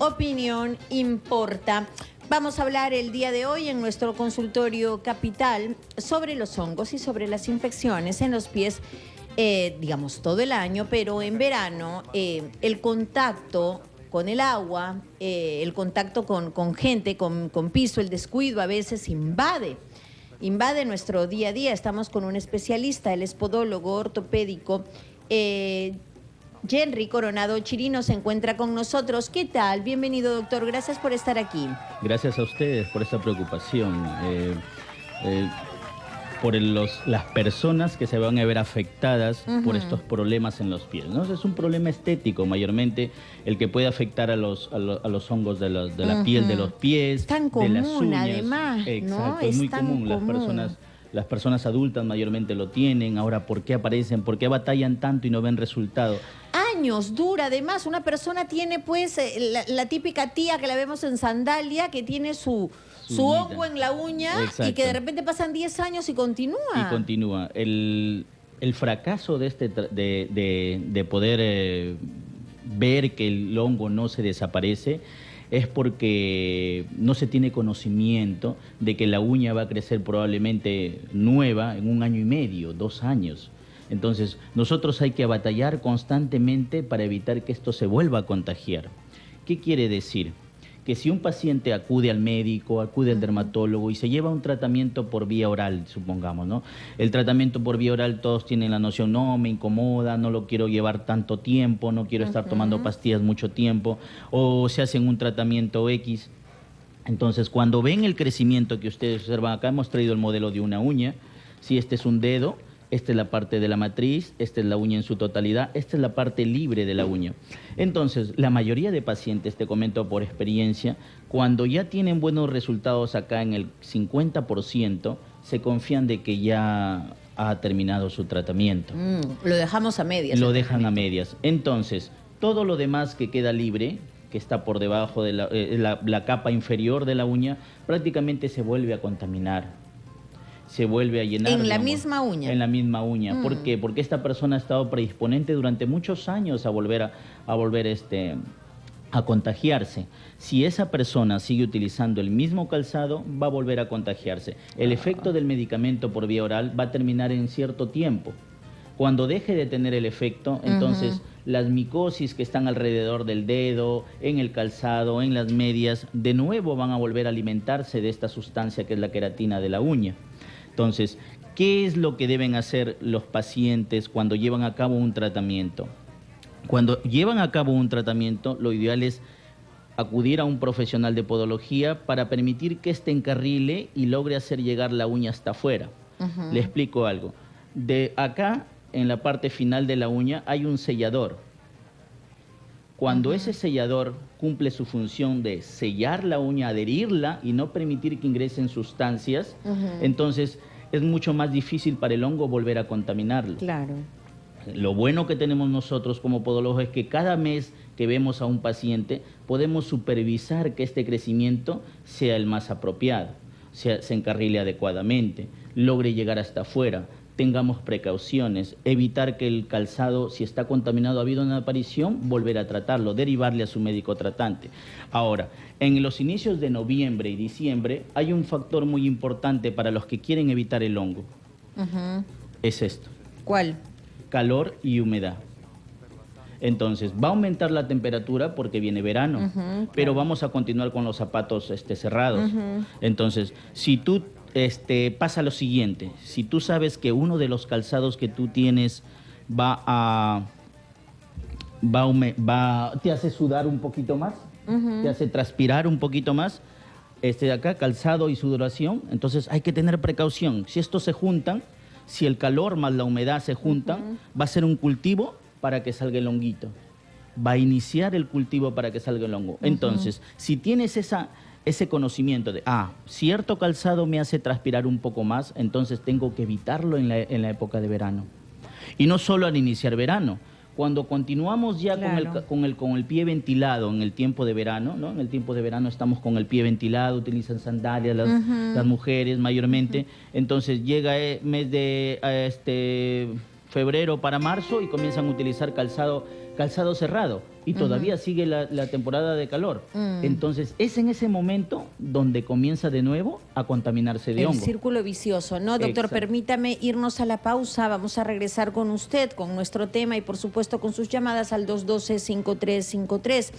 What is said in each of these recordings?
opinión importa. Vamos a hablar el día de hoy en nuestro consultorio capital sobre los hongos y sobre las infecciones en los pies, eh, digamos todo el año, pero en verano eh, el contacto con el agua, eh, el contacto con, con gente, con, con piso, el descuido a veces invade invade nuestro día a día. Estamos con un especialista, el espodólogo ortopédico. Henry Coronado Chirino se encuentra con nosotros. ¿Qué tal? Bienvenido, doctor. Gracias por estar aquí. Gracias a ustedes por esta preocupación. Eh, eh, por los, las personas que se van a ver afectadas por estos problemas en los pies. ¿no? Es un problema estético mayormente el que puede afectar a los, a, los hongos de, de la piel de los pies, Tan común, de las uñas. además, Exacto, es, muy común. Las personas las personas adultas mayormente lo tienen. Ahora, ¿por qué aparecen? ¿Por qué batallan tanto y no ven resultado? Años dura, además, una persona tiene pues eh, la, típica tía que la vemos en sandalia, que tiene su, su hongo en la uña y que de repente pasan 10 años y continúa. Y continúa. El, fracaso de, este, de, de, poder eh, ver que el hongo no se desaparece es porque no se tiene conocimiento de que la uña va a crecer probablemente nueva en un año y medio, dos años. Entonces, nosotros hay que batallar constantemente para evitar que esto se vuelva a contagiar. ¿Qué quiere decir? que si un paciente acude al médico, acude al dermatólogo y se lleva un tratamiento por vía oral, supongamos, ¿no? El tratamiento por vía oral todos tienen la noción, no, me incomoda, no lo quiero llevar tanto tiempo, no quiero estar tomando pastillas mucho tiempo, o se hacen un tratamiento X. Entonces, cuando ven el crecimiento que ustedes observan acá, hemos traído el modelo de una uña, si este es un dedo, esta es la parte de la matriz, esta es la uña en su totalidad, esta es la parte libre de la uña. Entonces, la mayoría de pacientes, te comento por experiencia, cuando ya tienen buenos resultados acá en el 50%, se confían de que ya ha terminado su tratamiento. Mm, lo dejamos a medias. Lo dejan a medias. Entonces, todo lo demás que queda libre, que está por debajo de la, eh, la capa inferior de la uña, prácticamente se vuelve a contaminar se vuelve a llenar. En la misma uña. En la misma uña. ¿Por mm. qué? Porque esta persona ha estado predisponente durante muchos años a volver a, a volver este a contagiarse. Si esa persona sigue utilizando el mismo calzado, va a volver a contagiarse. El efecto del medicamento por vía oral va a terminar en cierto tiempo. Cuando deje de tener el efecto, entonces las micosis que están alrededor del dedo, en el calzado, en las medias, de nuevo van a volver a alimentarse de esta sustancia que es la queratina de la uña. Entonces, ¿qué es lo que deben hacer los pacientes cuando llevan a cabo un tratamiento? Cuando llevan a cabo un tratamiento, lo ideal es acudir a un profesional de podología para permitir que éste encarrile y logre hacer llegar la uña hasta afuera. Le explico algo. De acá, en la parte final de la uña, hay un sellador. Cuando ese sellador cumple su función de sellar la uña, adherirla y no permitir que ingresen sustancias, entonces es mucho más difícil para el hongo volver a contaminarlo. Claro. Lo bueno que tenemos nosotros como podólogos es que cada mes que vemos a un paciente podemos supervisar que este crecimiento sea el más apropiado, se encarrile adecuadamente, logre llegar hasta afuera, tengamos precauciones, evitar que el calzado, si está contaminado, ha habido una aparición, volver a tratarlo, derivarle a su médico tratante. Ahora, en los inicios de noviembre y diciembre hay un factor muy importante para los que quieren evitar el hongo. Es esto. ¿Cuál? Calor y humedad. Entonces, va a aumentar la temperatura porque viene verano, pero vamos a continuar con los zapatos este, cerrados. Entonces, si tú este, pasa lo siguiente, si tú sabes que uno de los calzados que tú tienes va a, va, va te hace sudar un poquito más, te hace transpirar un poquito más, este de acá, calzado y sudoración, entonces hay que tener precaución. Si estos se juntan, si el calor más la humedad se juntan, va a ser un cultivo para que salga el honguito. Va a iniciar el cultivo para que salga el hongo. Entonces, si tienes esa ese conocimiento de, ah, cierto calzado me hace transpirar un poco más, entonces tengo que evitarlo en la, en la época de verano. Y no solo al iniciar verano, cuando continuamos ya con, el, con, el, con el pie ventilado en el tiempo de verano, ¿no? En el tiempo de verano estamos con el pie ventilado, utilizan sandalias las, mujeres mayormente, entonces llega el mes de este febrero para marzo y comienzan a utilizar calzado, calzado cerrado y todavía sigue la, temporada de calor. Mm. Entonces es en ese momento donde comienza de nuevo a contaminarse de hongo. El círculo vicioso, ¿no? Doctor, permítame irnos a la pausa, vamos a regresar con usted, con nuestro tema y por supuesto con sus llamadas al 212-5353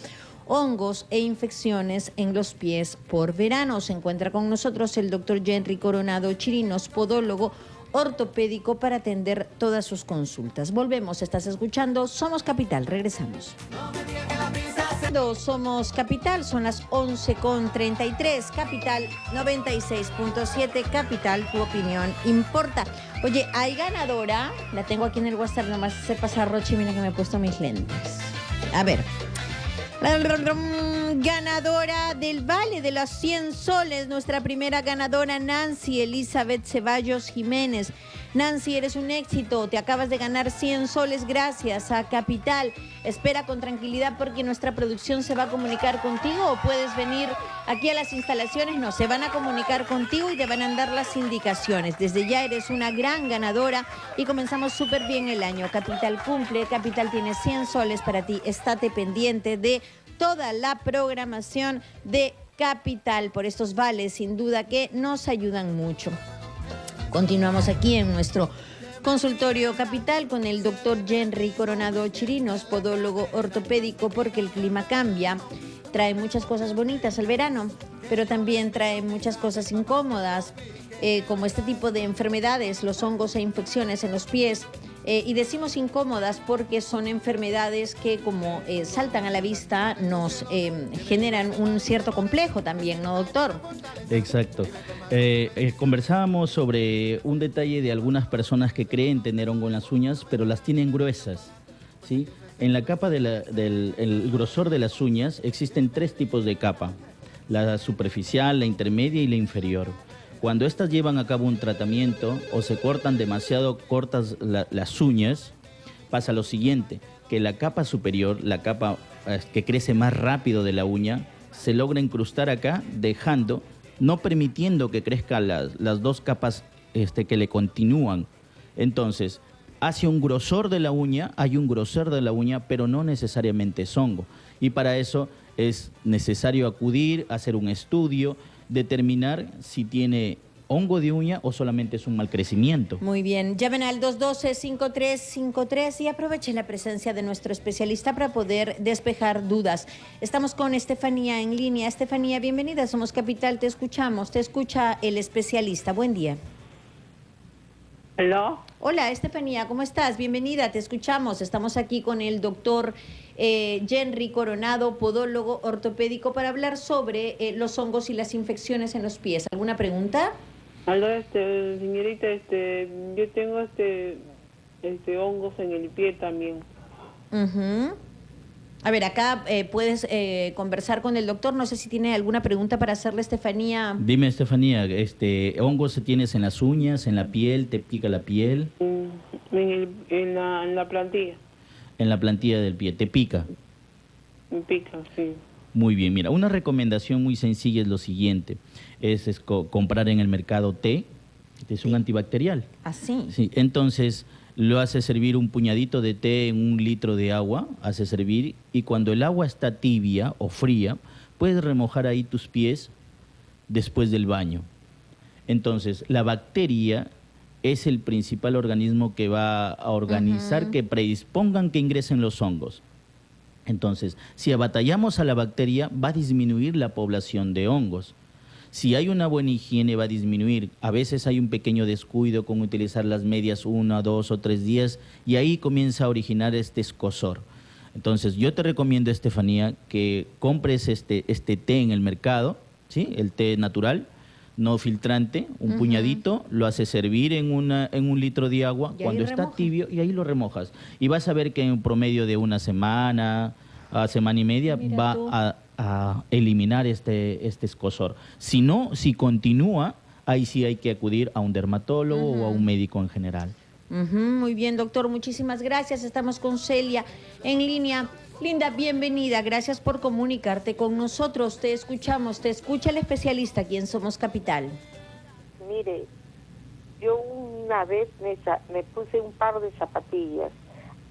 hongos e infecciones en los pies por verano. Se encuentra con nosotros el doctor Henry Coronado Chirinos, podólogo ortopédico para atender todas sus consultas. Volvemos, estás escuchando Somos Capital, regresamos. Somos Capital, son las 11.33, Capital 96.7, Capital, tu opinión importa. Oye, hay ganadora, la tengo aquí en el WhatsApp, nomás se pasa Roche, mira que me he puesto mis lentes. A ver, ganadora del Vale de los 100 Soles, nuestra primera ganadora Nancy Elizabeth Ceballos Jiménez. Nancy, eres un éxito, te acabas de ganar 100 soles gracias a Capital. Espera con tranquilidad porque nuestra producción se va a comunicar contigo o puedes venir aquí a las instalaciones. No, se van a comunicar contigo y te van a dar las indicaciones. Desde ya eres una gran ganadora y comenzamos súper bien el año. Capital cumple, Capital tiene 100 soles para ti. Estate pendiente de toda la programación de Capital por estos vales, sin duda que nos ayudan mucho. Continuamos aquí en nuestro consultorio capital con el doctor Henry Coronado Chirinos, podólogo ortopédico, porque el clima cambia, trae muchas cosas bonitas al verano, pero también trae muchas cosas incómodas, eh, como este tipo de enfermedades, los hongos e infecciones en los pies, eh, y decimos incómodas porque son enfermedades que como eh, saltan a la vista nos eh, generan un cierto complejo también, ¿no, doctor? Exacto. conversábamos sobre un detalle de algunas personas que creen tener hongo en las uñas, pero las tienen gruesas, ¿sí? En la capa del grosor de las uñas existen tres tipos de capa, la superficial, la intermedia y la inferior. Cuando éstas llevan a cabo un tratamiento o se cortan demasiado cortas las uñas, pasa lo siguiente, que la capa superior, la capa eh, que crece más rápido de la uña, se logra incrustar acá, dejando, no permitiendo que crezcan las, las dos capas este, que le continúan. Entonces, hacia un grosor de la uña, hay un grosor de la uña, pero no necesariamente es hongo. Y para eso es necesario acudir, hacer un estudio, determinar si tiene hongo de uña o solamente es un mal crecimiento. Muy bien, llamen al 212-5353 y aprovechen la presencia de nuestro especialista para poder despejar dudas. Estamos con Estefanía en línea. Estefanía, bienvenida, somos Capital, te escuchamos, te escucha el especialista. Buen día. Hola. Hola, Estefanía, ¿cómo estás? Bienvenida, te escuchamos. Estamos aquí con el doctor eh, Henry Coronado, podólogo ortopédico, para hablar sobre eh, los hongos y las infecciones en los pies. ¿Alguna pregunta? Hola, este, señorita, este, yo tengo este, este hongos en el pie también. A ver, acá eh, puedes eh, conversar con el doctor. No sé si tiene alguna pregunta para hacerle, Estefanía. Dime, Estefanía, este, ¿hongos tienes en las uñas, en la piel? ¿Te pica la piel? Mm, en, la, plantilla. En la plantilla del pie. ¿Te pica? Me pica, sí. Muy bien, mira, una recomendación muy sencilla es lo siguiente. Es, comprar en el mercado té. Este es un antibacterial. ¿Así? ¿Ah, sí, entonces lo hace servir un puñadito de té en un litro de agua, hace servir, y cuando el agua está tibia o fría, puedes remojar ahí tus pies después del baño. Entonces, la bacteria es el principal organismo que va a organizar que predispongan que ingresen los hongos. Entonces, si abatallamos a la bacteria, va a disminuir la población de hongos. Si hay una buena higiene va a disminuir. A veces hay un pequeño descuido con utilizar las medias uno, dos o tres días y ahí comienza a originar este escosor. Entonces yo te recomiendo, Estefanía, que compres este, este té en el mercado, ¿sí? el té natural, no filtrante, un puñadito, lo haces servir en, una, en un litro de agua cuando está tibio y ahí lo remojas. Y vas a ver que en promedio de una semana a semana y media va a a eliminar este, este escosor. Si no, si continúa, ahí sí hay que acudir a un dermatólogo o a un médico en general. muy bien, doctor, muchísimas gracias. Estamos con Celia en línea. Linda, bienvenida. Gracias por comunicarte con nosotros. Te escuchamos, te escucha el especialista aquí en Somos Capital. Mire, yo una vez me, me puse un par de zapatillas.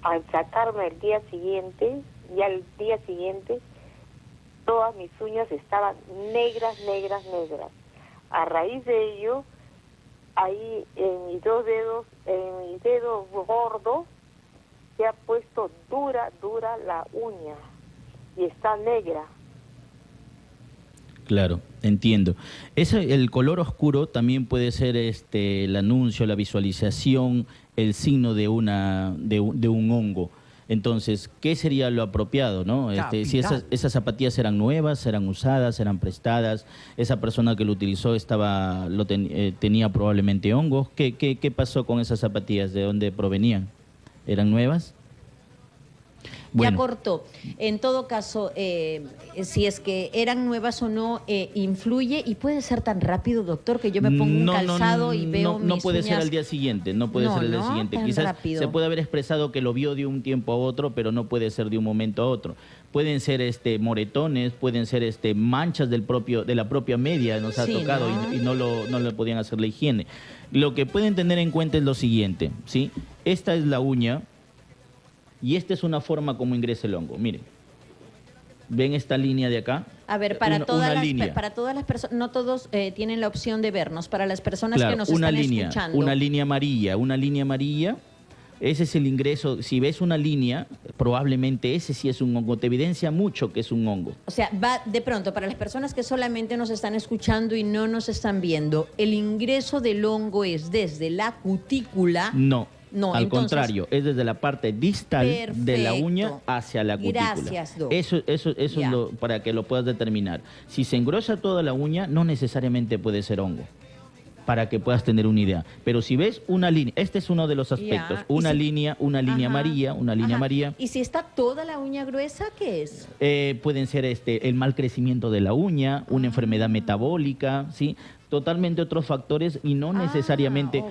Al sacarme el día siguiente, y al día siguiente, todas mis uñas estaban negras, negras, negras. A raíz de ello, ahí en mis dos dedos, en mi dedo gordo, se ha puesto dura, dura la uña y está negra. Claro, entiendo. Ese, el color oscuro también puede ser este, el anuncio, la visualización, el signo de, una, de, un hongo. Entonces, ¿qué sería lo apropiado? ¿no? Este, si esas, esas, zapatillas eran nuevas, eran usadas, eran prestadas, esa persona que lo utilizó estaba, lo eh, tenía probablemente hongos. ¿Qué, qué, ¿Qué pasó con esas zapatillas? ¿De dónde provenían? ¿Eran nuevas? Ya cortó. En todo caso, eh, si es que eran nuevas o no, eh, influye y puede ser tan rápido, doctor, que yo me pongo un calzado y veo No, no puede ser al día siguiente, no puede ser al día siguiente. Quizás se puede haber expresado que lo vio de un tiempo a otro, pero no puede ser de un momento a otro. Pueden ser este moretones, pueden ser este manchas del propio de la propia media, nos ha tocado Y, no lo no le podían hacer la higiene. Lo que pueden tener en cuenta es lo siguiente, ¿sí? Esta es la uña y esta es una forma como ingresa el hongo. Miren, ¿ven esta línea de acá? A ver, para, todas, las, para todas las personas, no todos eh, tienen la opción de vernos, para las personas que nos una están línea, escuchando. Una línea amarilla, una línea amarilla, ese es el ingreso. Si ves una línea, probablemente ese sí es un hongo. Te evidencia mucho que es un hongo. O sea, va de pronto, para las personas que solamente nos están escuchando y no nos están viendo, ¿el ingreso del hongo es desde la cutícula? No no, Al contrario, es desde la parte distal de la uña hacia la cutícula. Gracias, Eso, eso, eso es lo, para que lo puedas determinar. Si se engrosa toda la uña, no necesariamente puede ser hongo para que puedas tener una idea. Pero si ves una línea, este es uno de los aspectos, una línea, una línea amarilla, una línea amarilla. ¿Y si está toda la uña gruesa, qué es? Eh, pueden ser este, el mal crecimiento de la uña, una enfermedad metabólica, ¿sí? totalmente otros factores y no ah, necesariamente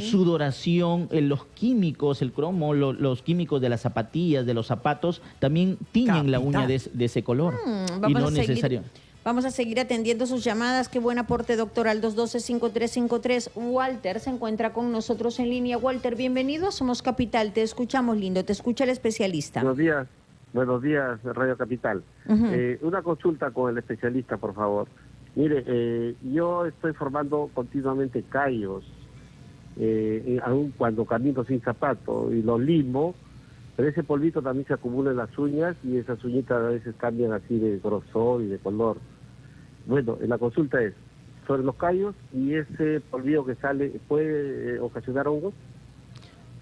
sudoración, eh, los químicos, el cromo, los químicos de las zapatillas, de los zapatos, también tiñen la uña de, ese color. Mm, y no necesario. Vamos a seguir atendiendo sus llamadas. Qué buen aporte, doctor, al 212-5353. Walter se encuentra con nosotros en línea. Walter, bienvenido Somos Capital. Te escuchamos, lindo. Te escucha el especialista. Buenos días. Buenos días, Radio Capital. Eh, una consulta con el especialista, por favor. Mire, eh, yo estoy formando continuamente callos, eh, aún cuando camino sin zapato y los limo, pero ese polvito también se acumula en las uñas y esas uñitas a veces cambian así de grosor y de color. Bueno, la consulta es sobre los callos y ese polvillo que sale, ¿puede eh, ocasionar hongos?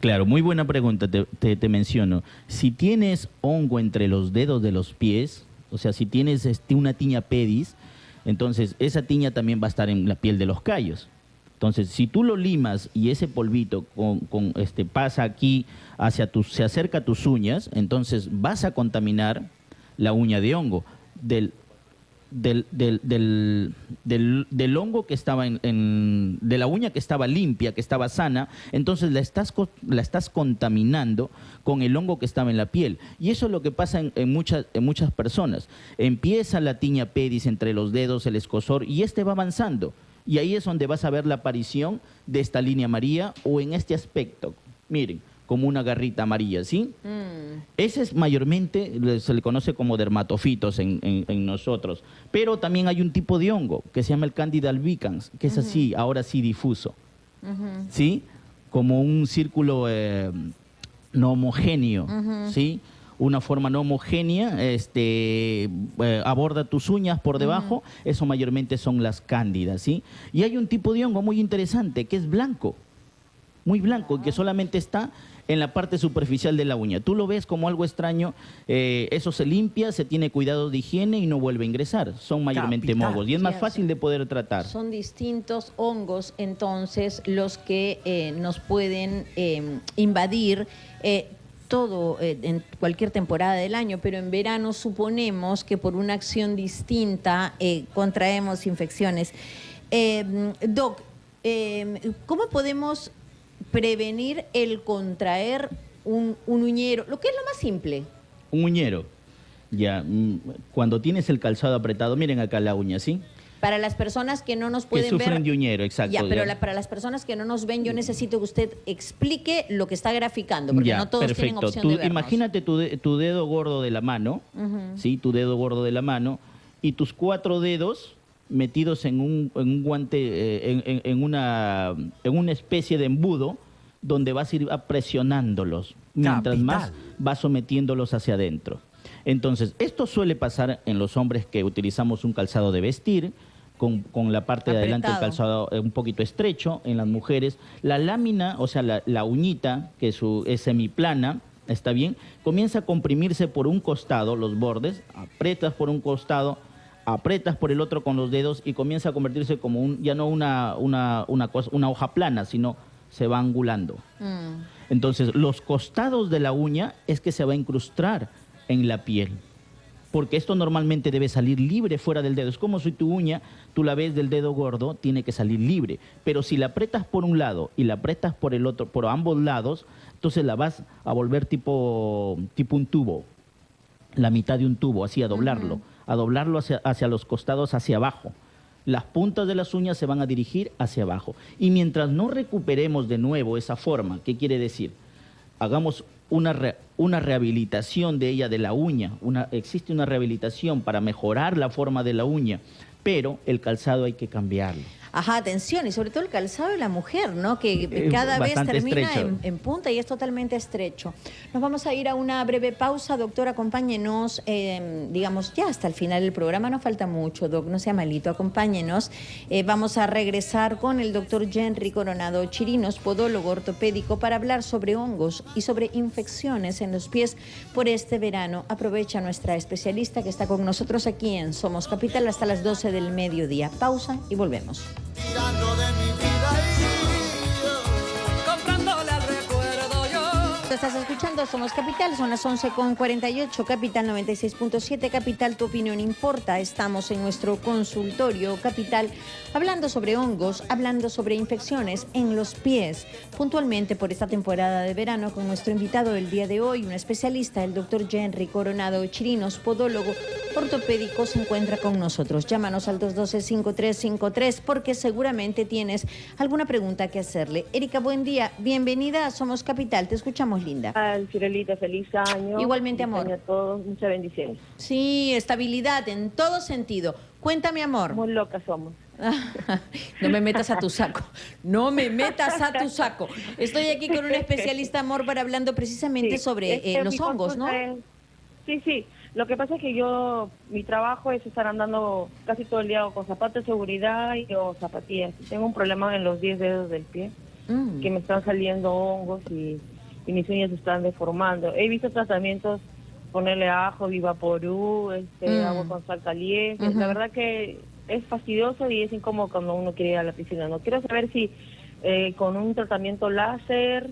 Claro, muy buena pregunta, te, te, menciono. Si tienes hongo entre los dedos de los pies, o sea, si tienes este, una tiña pedis, entonces, esa tiña también va a estar en la piel de los callos. Entonces, si tú lo limas y ese polvito con, este, pasa aquí hacia tus, se acerca a tus uñas, entonces vas a contaminar la uña de hongo. Del del, del, del, hongo que estaba en, de la uña que estaba limpia, que estaba sana, entonces la estás, la estás contaminando con el hongo que estaba en la piel. Y eso es lo que pasa en, muchas, en muchas personas. Empieza la tiña pedis entre los dedos, el escosor, y este va avanzando. Y ahí es donde vas a ver la aparición de esta línea amarilla o en este aspecto. Miren, como una garrita amarilla, ¿sí? Mm. Ese es mayormente, se le conoce como dermatofitos en, nosotros, pero también hay un tipo de hongo que se llama el Candida albicans, que es así, ahora sí difuso, ¿sí? Como un círculo eh, no homogéneo, ¿sí? Una forma no homogénea, este, eh, aborda tus uñas por debajo, eso mayormente son las cándidas, ¿sí? Y hay un tipo de hongo muy interesante que es blanco, muy blanco, que solamente está en la parte superficial de la uña. Tú lo ves como algo extraño, eh, eso se limpia, se tiene cuidado de higiene y no vuelve a ingresar. Son mayormente mogos y es más fácil de poder tratar. Son distintos hongos entonces los que eh, nos pueden eh, invadir todo en cualquier temporada del año, pero en verano suponemos que por una acción distinta contraemos infecciones. Doc, ¿cómo podemos prevenir el contraer un, uñero, lo que es lo más simple. Un uñero. Ya, mm, cuando tienes el calzado apretado, miren acá la uña, ¿sí? Para las personas que no nos Que pueden sufren ver... de uñero, exacto. Ya, pero ya. la- para las personas que no nos ven, yo necesito que usted explique lo que está graficando, porque Ya, no todos tienen perfecto. opción Tú de vernos. imagínate tu, de- tu dedo gordo de la mano, ¿sí? Tu dedo gordo de la mano y tus cuatro dedos metidos en un, en un guante, eh, en, en- en una, en una especie de embudo donde vas a ir presionándolos. Mientras más vas sometiéndolos hacia adentro. Entonces, esto suele pasar en los hombres que utilizamos un calzado de vestir, con, con la parte de adelante del calzado eh, un poquito estrecho en las mujeres. La lámina, o sea, la, la uñita, que su, es semiplana, está bien, comienza a comprimirse por un costado, los bordes, apretas por un costado, apretas por el otro con los dedos y comienza a convertirse como un, ya no una, una, una, cosa, una hoja plana, sino se va angulando. Mm. Entonces, los costados de la uña es que se va a incrustar en la piel. Porque esto normalmente debe salir libre fuera del dedo. Es como si tu uña, tú la ves del dedo gordo, tiene que salir libre. Pero si la apretas por un lado y la apretas por el otro, por ambos lados, entonces la vas a volver tipo, tipo un tubo. La mitad de un tubo, así a doblarlo. A doblarlo hacia, hacia los costados, hacia abajo. Las puntas de las uñas se van a dirigir hacia abajo. Y mientras no recuperemos de nuevo esa forma, ¿qué quiere decir? Hagamos una, re- una rehabilitación de ella, de la uña. Una, existe una rehabilitación para mejorar la forma de la uña, pero el calzado hay que cambiarlo. Ajá, atención, y sobre todo el calzado de la mujer, ¿no? Que Eh, cada vez termina en punta y es totalmente estrecho. Nos vamos a ir a una breve pausa, doctor, acompáñenos, eh, digamos, ya hasta el final del programa, no falta mucho, doc, no sea malito, acompáñenos. Eh, vamos a regresar con el doctor Henry Coronado Chirinos, podólogo ortopédico, para hablar sobre hongos y sobre infecciones en los pies por este verano. Aprovecha nuestra especialista que está con nosotros aquí en Somos Capital hasta las 12 del mediodía. Pausa y volvemos. Tirando de mi estás escuchando Somos Capital, son las 11 con 48, Capital 96.7, Capital, tu opinión importa. Estamos en nuestro consultorio Capital hablando sobre hongos, hablando sobre infecciones en los pies, puntualmente por esta temporada de verano con nuestro invitado del día de hoy, un especialista, el doctor Henry Coronado Chirinos, podólogo ortopédico, se encuentra con nosotros. Llámanos al 212-5353 porque seguramente tienes alguna pregunta que hacerle. Erika, buen día, bienvenida a Somos Capital, te escuchamos linda. Al Cirelita, feliz año. Igualmente, Feliz amor. año a todos, muchas bendiciones. Sí, estabilidad en todo sentido. Cuéntame, amor. Muy locas somos. No me metas a tu saco. No me metas a tu saco. Estoy aquí con un especialista, amor, para hablando precisamente Sí, sobre eh, los hongos, ¿no? es- Sí, sí. Lo que pasa es que yo, mi trabajo es estar andando casi todo el día con zapatos de seguridad y o zapatillas. Tengo un problema en los 10 dedos del pie, Mm. que me están saliendo hongos y, y mis uñas se están deformando. He visto tratamientos, ponerle ajo, vivaporú, este, Mm. agua con sal caliente. La verdad que es fastidioso y es incómodo cuando uno quiere ir a la piscina. No quiero saber si eh, con un tratamiento láser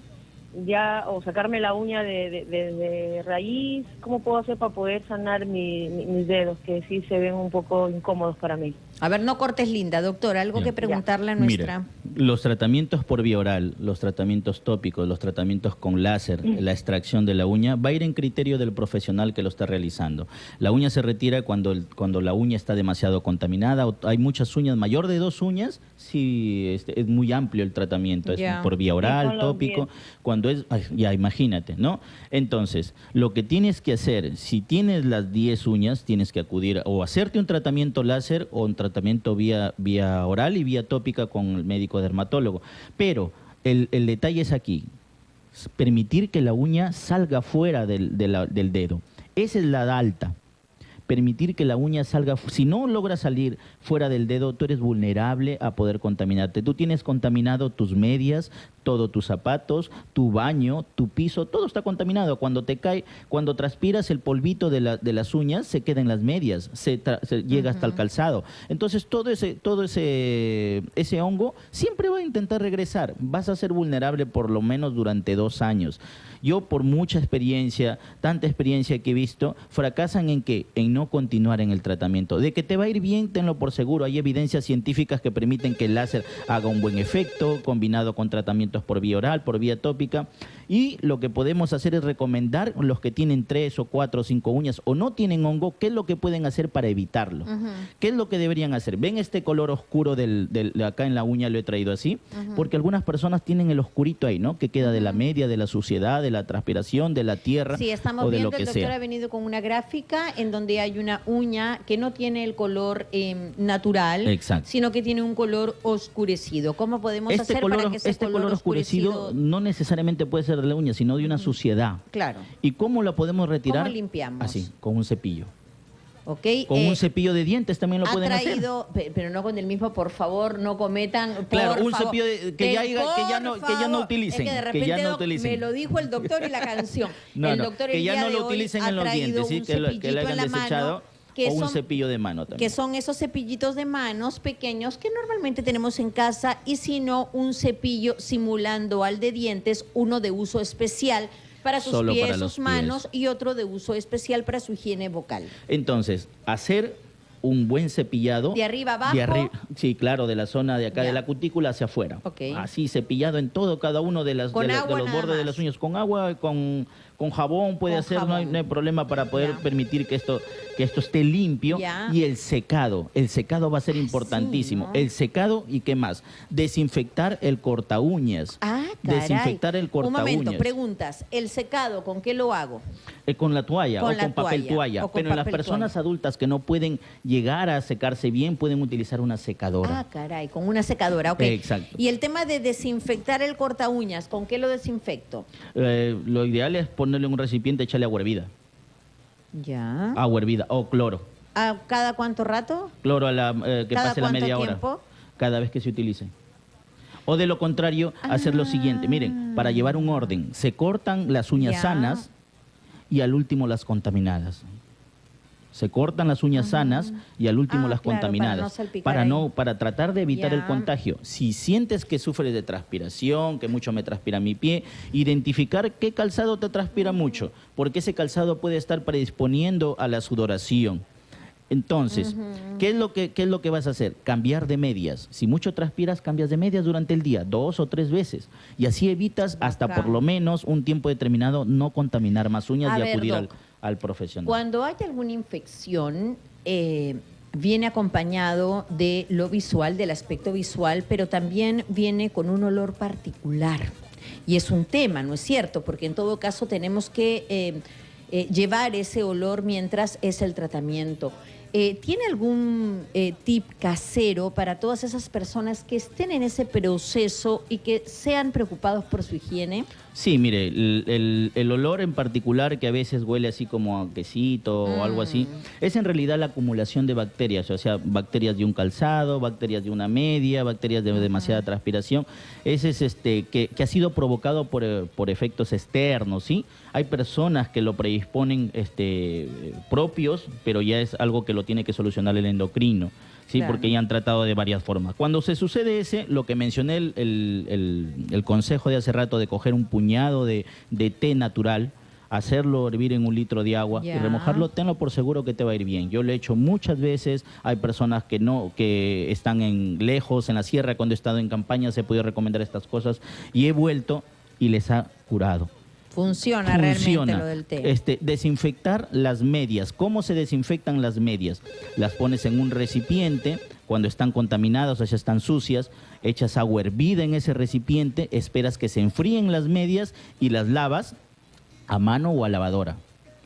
ya o sacarme la uña de, de- de- de raíz, ¿cómo puedo hacer para poder sanar mi- mi- mis dedos que sí se ven un poco incómodos para mí? A ver, no cortes linda, doctor. Algo que preguntarle a nuestra. Mira, los tratamientos por vía oral, los tratamientos tópicos, los tratamientos con láser, Mm. la extracción de la uña, va a ir en criterio del profesional que lo está realizando. La uña se retira cuando, el- cuando la uña está demasiado contaminada. o hay muchas uñas, mayor de dos uñas, sí este, es muy amplio el tratamiento. Es Ya. por vía oral, tópico. dientes. Cuando ya imagínate, ¿no? Entonces, lo que tienes que hacer, si tienes las 10 uñas, tienes que acudir o hacerte un tratamiento láser o un tratamiento vía, vía oral y vía tópica con el médico dermatólogo. Pero el, el detalle es aquí, permitir que la uña salga fuera del, del dedo. Esa es la alta. Permitir que la uña salga, si no logra salir fuera del dedo, tú eres vulnerable a poder contaminarte. Tú tienes contaminado tus medias, todos tus zapatos, tu baño, tu piso, todo está contaminado. Cuando te cae, cuando transpiras el polvito de, la- de las uñas, se queda en las medias, se, tra- se llega hasta el calzado. Entonces todo ese, todo ese, ese hongo siempre va a intentar regresar. Vas a ser vulnerable por lo menos durante dos años. Yo por mucha experiencia, tanta experiencia que he visto, fracasan en qué? En no continuar en el tratamiento. De que te va a ir bien, tenlo por seguro. Hay evidencias científicas que permiten que el láser haga un buen efecto, combinado con por vía oral, por vía tópica. Y lo que podemos hacer es recomendar los que tienen tres o cuatro o cinco uñas o no tienen hongo, qué es lo que pueden hacer para evitarlo. ¿Qué es lo que deberían hacer? ¿Ven este color oscuro del, del- de acá en la uña? Lo he traído así. Porque algunas personas tienen el oscurito ahí, ¿no? Que queda de la media, de la suciedad, de la transpiración, de la tierra Sí, estamos o de viendo, lo que el doctor sea. ha venido con una gráfica en donde hay una uña que no tiene el color eh, natural, Exacto. sino que tiene un color oscurecido. ¿Cómo podemos Este, hacer color, para que ese este color oscurecido no necesariamente puede ser de la uña, sino de una suciedad. Claro, ¿Y cómo la podemos retirar? ¿Cómo limpiamos? Así, con un cepillo. ¿ok? Con Eh, un cepillo de dientes también lo ha pueden hacer. traído, pe- pero no con el mismo, por favor, no cometan. Claro, un favor. cepillo de- que ya que ya no- que ya no utilicen, Es que de que ya no utilicen. me lo dijo el doctor y la canción. No, el no, doctor que el ya día no lo utilicen en los dientes, sí, que lo, que hayan mano desechado que o un son- cepillo de mano también. que son esos cepillitos de manos pequeños que normalmente tenemos en casa y si no un cepillo simulando al de dientes, uno de uso especial para sus Solo pies, para sus manos pies. y otro de uso especial para su higiene vocal. Entonces, hacer un buen cepillado. ¿De arriba abajo? De arri- sí, claro, de la zona de acá Ya. de la cutícula hacia afuera. Así, cepillado en todo, cada uno de, las, Con de, la- de agua los bordes de las uñas. Con agua, con, con jabón puede Con hacer, no hay, jabón. no hay problema para poder permitir que esto, que esto esté limpio. Y el secado, el secado va a ser importantísimo. ¿no? El secado y qué más, desinfectar el corta uñas. Ah, caray. Desinfectar el corta Un momento, uñas. preguntas. ¿El secado con qué lo hago? Eh, con la toalla Con o la con papel toalla, con Pero en las papel personas toalla. adultas que no pueden llegar a secarse bien, pueden utilizar una secadora. Ah, caray, con una secadora, ok. Exacto. Y el tema de desinfectar el corta uñas, ¿con qué lo desinfecto? Eh, lo ideal es ponerle en un recipiente, echarle agua hervida. Ya. Agua hervida o cloro. ¿A cada cuánto rato? Cloro a la, eh, que ¿Cada pase la media tiempo? hora. Cada vez que se utilice. O de lo contrario, hacer lo siguiente. Miren, para llevar un orden, se cortan las uñas Ya. sanas y al último las contaminadas. Se cortan las uñas sanas y al último Ah, las claro, para contaminadas. no para no, para tratar de evitar el contagio. Si sientes que sufres de transpiración, que mucho me transpira mi pie, identificar qué calzado te transpira mucho, porque ese calzado puede estar predisponiendo a la sudoración. Entonces, ¿qué, es lo que, ¿qué es lo que vas a hacer? Cambiar de medias. Si mucho transpiras, cambias de medias durante el día, dos o tres veces. Y así evitas hasta por lo menos un tiempo determinado no contaminar más uñas A y ver, acudir Doc, al Cuando hay alguna infección, eh, viene acompañado de lo visual, del aspecto visual, pero también viene con un olor particular. Y es un tema, ¿no es cierto? Porque en todo caso tenemos que eh, eh, llevar ese olor mientras es el tratamiento. Eh, ¿Tiene algún tip casero para todas esas personas que estén en ese proceso y que sean preocupados por su higiene? Sí, mire, el, el- el olor en particular que a veces huele así como a quesito o algo así, Mm. es en realidad la acumulación de bacterias, o sea, bacterias de un calzado, bacterias de una media, bacterias de demasiada transpiración. Ese es este que, que ha sido provocado por, eh, por efectos externos, ¿sí? Hay personas que lo predisponen este, eh, propios, pero ya es algo que lo tiene que solucionar el endocrino. Sí, Claro. porque ya han tratado de varias formas. Cuando se sucede ese, lo que mencioné, el, el- el- el consejo de hace rato de coger un puñado de, de té natural, hacerlo hervir en un litro de agua y remojarlo, tenlo por seguro que te va a ir bien. Yo lo he hecho muchas veces, hay personas que no, que están en lejos, en la sierra, cuando he estado en campaña se he podido recomendar estas cosas y he vuelto y les ha curado. Funciona, Funciona. realmente lo del té. Este, desinfectar las medias. ¿Cómo se desinfectan las medias? Las pones en un recipiente cuando están contaminadas o ya están sucias, echas agua hervida en ese recipiente, esperas que se enfríen las medias y las lavas a mano o a lavadora.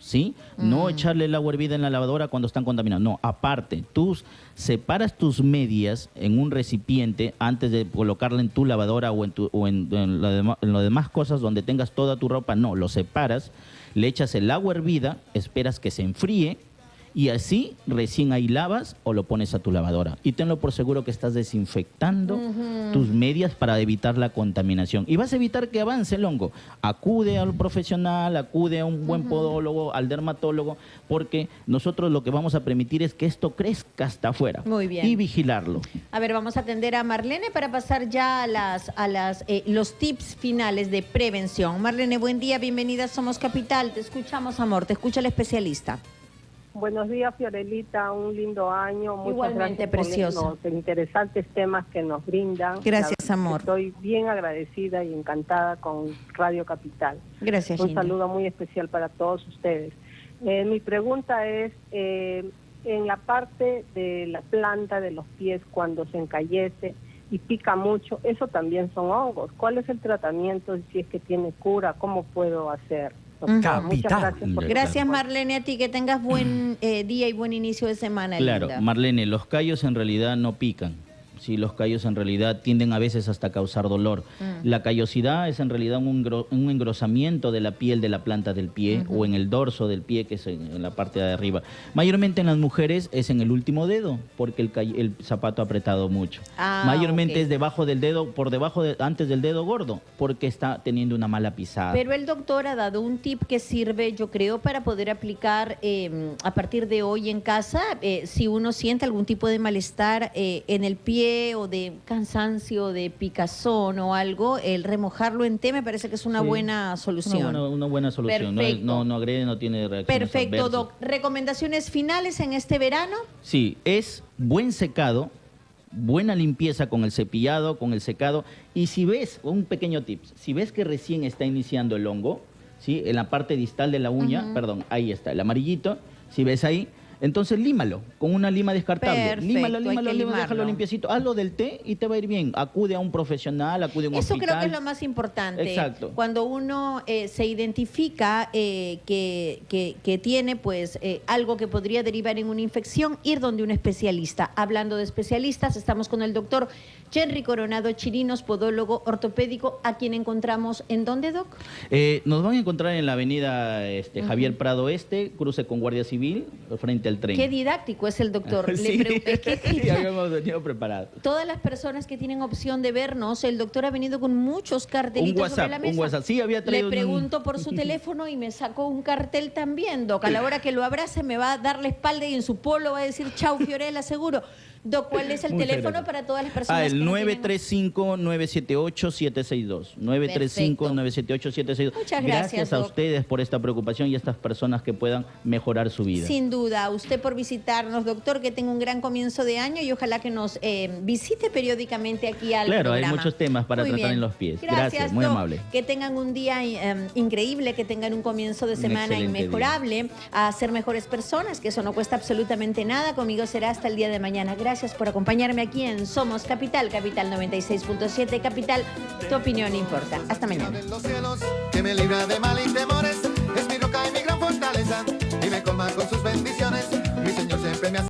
¿Sí? No echarle el agua hervida en la lavadora cuando están contaminadas. No, aparte, tú separas tus medias en un recipiente antes de colocarla en tu lavadora o en, tu, o en, en demás cosas donde tengas toda tu ropa. No, lo separas, le echas el agua hervida, esperas que se enfríe y así recién ahí lavas o lo pones a tu lavadora. Y tenlo por seguro que estás desinfectando tus medias para evitar la contaminación. Y vas a evitar que avance el hongo. Acude al profesional, acude a un buen podólogo, al dermatólogo, porque nosotros lo que vamos a permitir es que esto crezca hasta afuera. Muy bien. Y vigilarlo. A ver, vamos a atender a Marlene para pasar ya a las a las eh, los tips finales de prevención. Marlene, buen día, bienvenida Somos Capital. Te escuchamos, amor, te escucha el especialista. Buenos días, Fiorelita. Un lindo año. Muchas Igualmente, los interesantes temas que nos brindan. Gracias, amor. Estoy bien agradecida y encantada con Radio Capital. Gracias, Un Gina. saludo muy especial para todos ustedes. Eh, mi pregunta es, eh, en la parte de la planta de los pies cuando se encallece y pica mucho, eso también son hongos. ¿Cuál es el tratamiento? Si es que tiene cura, ¿cómo puedo hacer? Muchas Capital. gracias por Gracias, Marlene, a ti. Que tengas buen eh, día y buen inicio de semana, Claro, linda. Marlene, los callos en realidad no pican. Sí, los callos en realidad tienden a veces hasta a causar dolor. Mm. La callosidad es en realidad un, un engrosamiento de la piel de la planta del pie o en el dorso del pie, que es en, en la parte de arriba. Mayormente en las mujeres es en el último dedo, porque el, el zapato ha apretado mucho. Ah, Mayormente ok. es debajo del dedo, por debajo, de, antes del dedo gordo, porque está teniendo una mala pisada. Pero el doctor ha dado un tip que sirve, yo creo, para poder aplicar eh, a partir de hoy en casa, eh, si uno siente algún tipo de malestar eh, en el pie o de cansancio, de picazón o algo, el remojarlo en té me parece que es una Sí. buena una, solución. buena, una buena solución. Perfecto. no, no agrede, no tiene reacciones Perfecto, adversas. doc. ¿Recomendaciones finales en este verano? Sí, es buen secado, buena limpieza con el cepillado, con el secado. Y si ves, un pequeño tip, si ves que recién está iniciando el hongo, ¿sí? en la parte distal de la uña, perdón, ahí está, el amarillito, si ves ahí, entonces límalo con una lima descartable. Perfecto, límalo, límalo, límalo, déjalo limpiecito. Hazlo del té y te va a ir bien. Acude a un profesional, acude a un Eso hospital. creo que es lo más importante. Exacto. Cuando uno eh, se identifica eh, que, que- que tiene pues eh, algo que podría derivar en una infección, ir donde un especialista. Hablando de especialistas, estamos con el doctor Henry Coronado Chirinos, podólogo ortopédico, a quien encontramos en dónde, Doc? Nos van a encontrar en la avenida este, Javier Prado Este, cruce con Guardia Civil, frente al. Qué didáctico es el doctor. Le Sí. es que- Ya habíamos venido preparados. Todas las personas que tienen opción de vernos, el doctor ha venido con muchos cartelitos Un sobre la un mesa. WhatsApp. Sí, había traído Le un- pregunto por su teléfono y me sacó un cartel también, Doc. A la hora que lo abrace me va a dar la espalda y en su polo va a decir chau Fiorella, seguro. ¿Cuál es el Muchas teléfono gracias. para todas las personas? Ah, el que no tienen- 935-978-762. 935-978-762. Muchas gracias, a Doc. ustedes por esta preocupación y a estas personas que puedan mejorar su vida. Sin duda, a usted por visitarnos, doctor, que tenga un gran comienzo de año y ojalá que nos eh, visite periódicamente aquí al Claro, hay muchos temas para Muy tratar bien. en los pies. Gracias, muy Doc. amable. Que tengan un día eh, increíble, que tengan un comienzo de semana inmejorable, a ser mejores personas, que eso no cuesta absolutamente nada. Conmigo será hasta el día de mañana. Gracias Gracias por acompañarme aquí en Somos Capital, Capital 96.7, Capital, tu opinión importa. Hasta mañana.